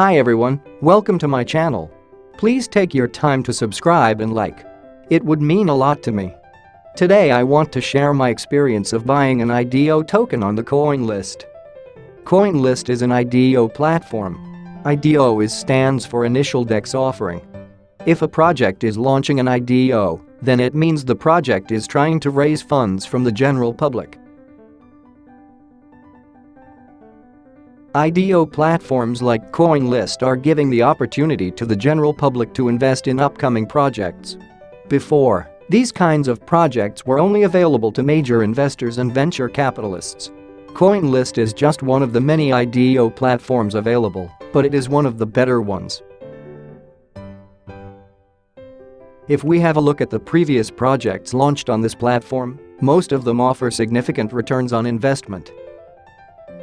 Hi everyone, welcome to my channel. Please take your time to subscribe and like. It would mean a lot to me. Today I want to share my experience of buying an IDO token on the CoinList. CoinList is an IDO platform. IDO is stands for Initial DEX Offering. If a project is launching an IDO, then it means the project is trying to raise funds from the general public. IDO platforms like CoinList are giving the opportunity to the general public to invest in upcoming projects. Before, these kinds of projects were only available to major investors and venture capitalists. CoinList is just one of the many IDO platforms available, but it is one of the better ones. If we have a look at the previous projects launched on this platform, most of them offer significant returns on investment.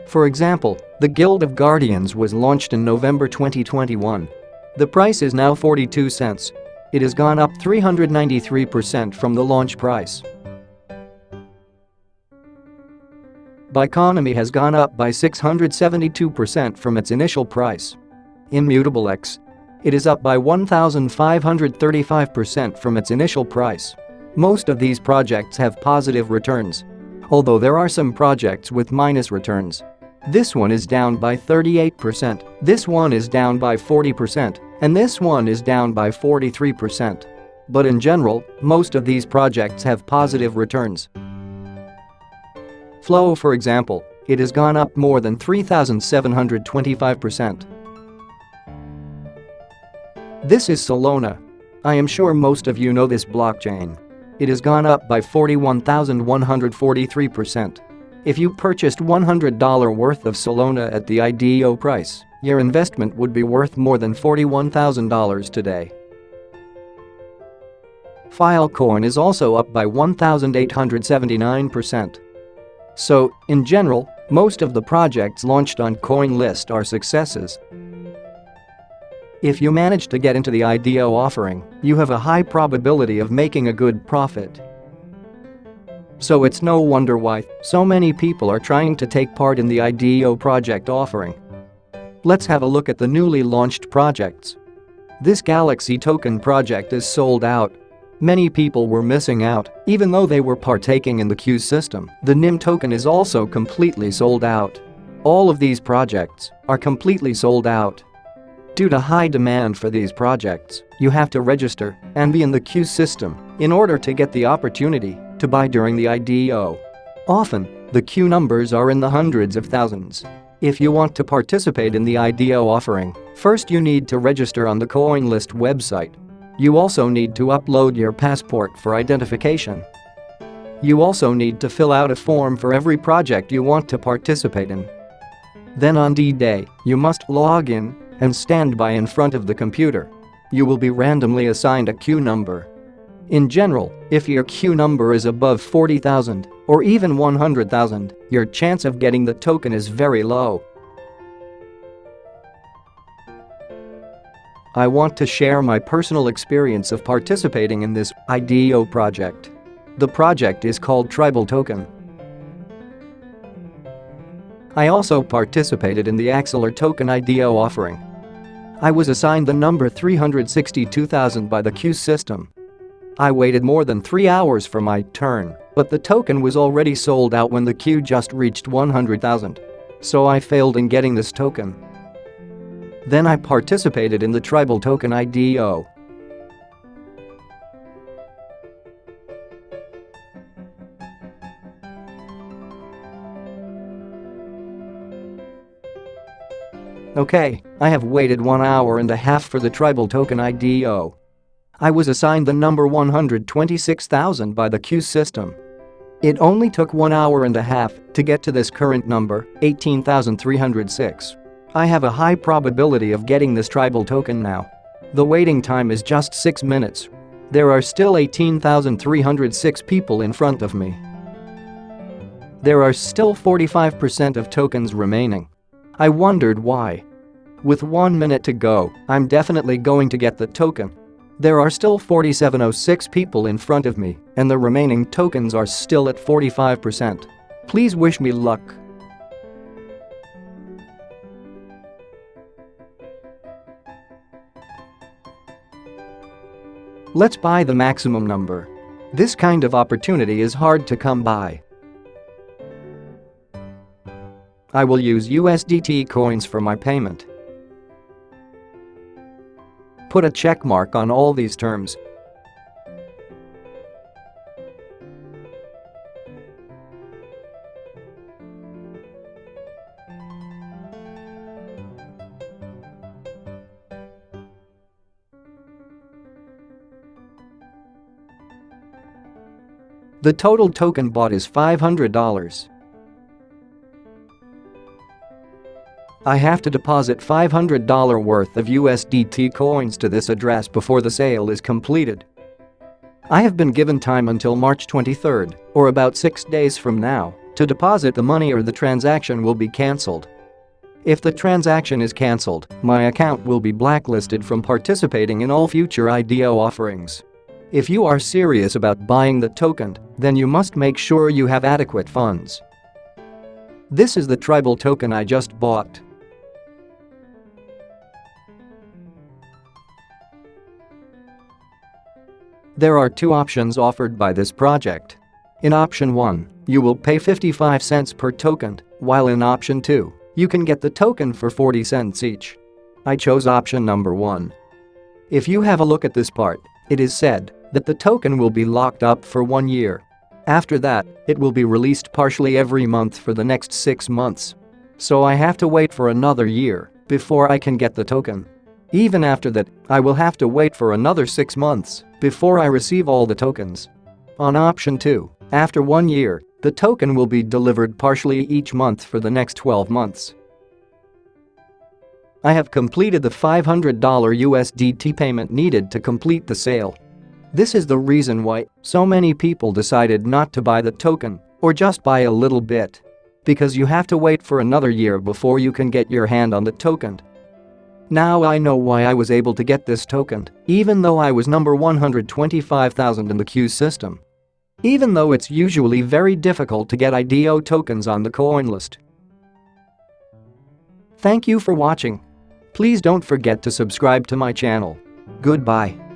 For example, the Guild of Guardians was launched in November 2021. The price is now 42 cents. It has gone up 393% from the launch price. Biconomy has gone up by 672% from its initial price. Immutable X. It is up by 1,535% from its initial price. Most of these projects have positive returns. Although there are some projects with minus returns. This one is down by 38%, this one is down by 40%, and this one is down by 43%. But in general, most of these projects have positive returns. Flow for example, it has gone up more than 3,725%. This is Solana. I am sure most of you know this blockchain. It has gone up by 41,143%. If you purchased $100 worth of Solana at the IDO price, your investment would be worth more than $41,000 today. Filecoin is also up by 1,879%. So, in general, most of the projects launched on CoinList are successes. If you manage to get into the IDO offering, you have a high probability of making a good profit. So it's no wonder why so many people are trying to take part in the IDO project offering. Let's have a look at the newly launched projects. This Galaxy token project is sold out. Many people were missing out, even though they were partaking in the queue system. The Nym token is also completely sold out. All of these projects are completely sold out. Due to high demand for these projects, you have to register and be in the queue system in order to get the opportunity to buy during the IDO. Often, the queue numbers are in the hundreds of thousands. If you want to participate in the IDO offering, first you need to register on the CoinList website. You also need to upload your passport for identification. You also need to fill out a form for every project you want to participate in. Then on D-Day, you must log in and stand by in front of the computer. You will be randomly assigned a queue number in general, if your queue number is above 40,000 or even 100,000, your chance of getting the token is very low. I want to share my personal experience of participating in this IDO project. The project is called Tribal Token. I also participated in the Axelar Token IDO offering. I was assigned the number 362,000 by the queue system I waited more than 3 hours for my turn, but the token was already sold out when the queue just reached 100,000. So I failed in getting this token. Then I participated in the tribal token IDO. Okay, I have waited one hour and a half for the tribal token IDO. I was assigned the number 126,000 by the queue system. It only took one hour and a half to get to this current number, 18,306. I have a high probability of getting this tribal token now. The waiting time is just 6 minutes. There are still 18,306 people in front of me. There are still 45% of tokens remaining. I wondered why. With one minute to go, I'm definitely going to get the token. There are still 4706 people in front of me and the remaining tokens are still at 45%. Please wish me luck. Let's buy the maximum number. This kind of opportunity is hard to come by. I will use USDT coins for my payment. Put a check mark on all these terms. The total token bought is $500. I have to deposit $500 worth of USDT coins to this address before the sale is completed. I have been given time until March 23, or about 6 days from now, to deposit the money or the transaction will be cancelled. If the transaction is cancelled, my account will be blacklisted from participating in all future IDO offerings. If you are serious about buying the token, then you must make sure you have adequate funds. This is the tribal token I just bought. There are two options offered by this project. In option 1, you will pay 55 cents per token, while in option 2, you can get the token for 40 cents each. I chose option number 1. If you have a look at this part, it is said that the token will be locked up for one year. After that, it will be released partially every month for the next 6 months. So I have to wait for another year before I can get the token. Even after that, I will have to wait for another 6 months before I receive all the tokens. On option 2, after one year, the token will be delivered partially each month for the next 12 months. I have completed the $500 USDT payment needed to complete the sale. This is the reason why so many people decided not to buy the token or just buy a little bit. Because you have to wait for another year before you can get your hand on the token now I know why I was able to get this token, even though I was number 125,000 in the queue system. Even though it's usually very difficult to get IDO tokens on the CoinList. Thank you for watching. Please don't forget to subscribe to my channel. Goodbye.